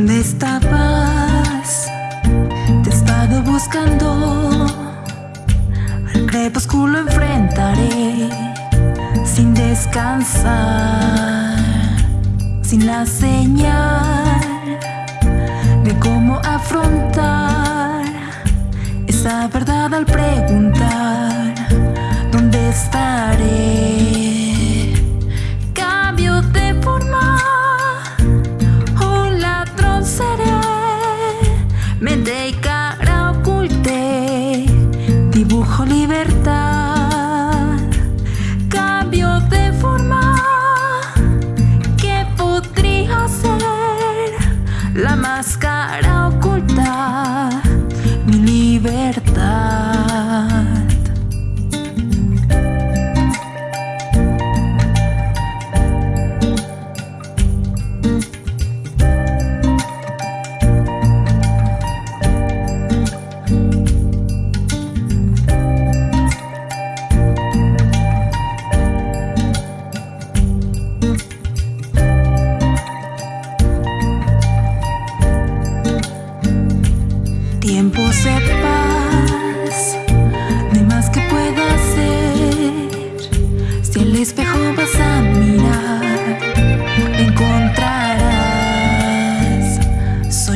¿Dónde estabas? Te he estado buscando. Al crepúsculo enfrentaré sin descansar, sin la señal de cómo afrontar. Escojo libertad, cambio de forma. Que podría ser la máscara oculta, mi libertad.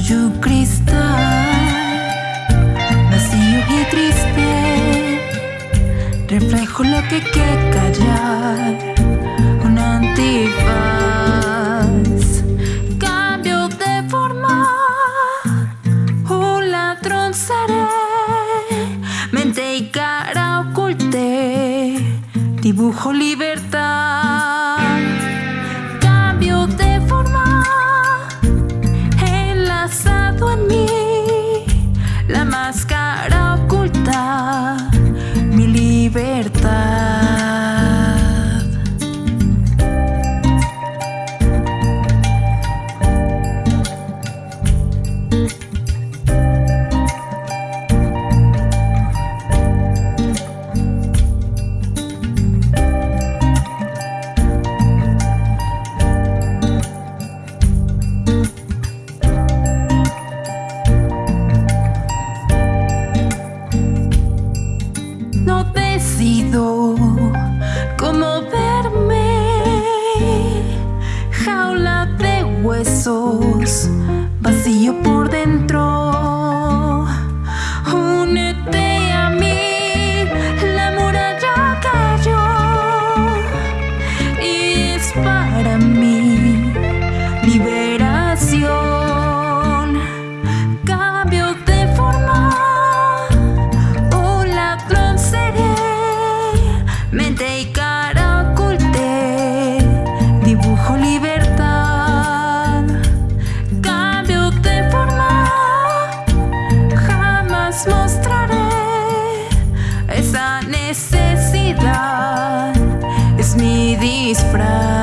tuyo cristal, vacío y triste, reflejo lo que quiero callar, un antifaz, cambio de forma, un ladrón seré, mente y cara oculte, dibujo libertad. mente y cara oculté, dibujo libertad, cambio de forma, jamás mostraré esa necesidad, es mi disfraz.